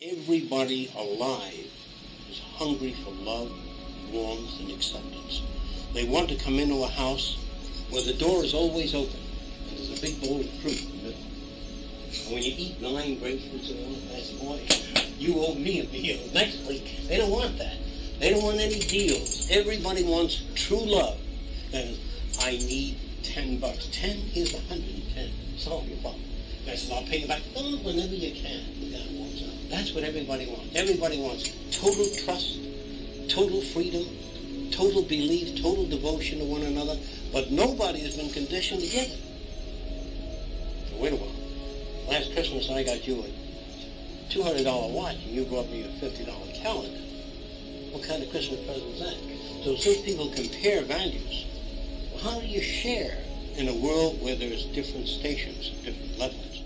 Everybody alive is hungry for love, warmth, and acceptance. They want to come into a house where the door is always open and there's a big bowl of fruit in the middle. And when you eat nine grapefruits in one glass of wine, you owe me a meal next week. They don't want that. They don't want any deals. Everybody wants true love. And I need 10 bucks. 10 is 110. Solve your problem. I said, I'll pay you back oh, whenever you can. The guy walks. That's what everybody wants. Everybody wants total trust, total freedom, total belief, total devotion to one another, but nobody has been conditioned to give it. Wait a while. Last Christmas I got you a $200 watch and you brought me a $50 calendar. What kind of Christmas present is that? So since people compare values, well, how do you share in a world where there's different stations, different levels?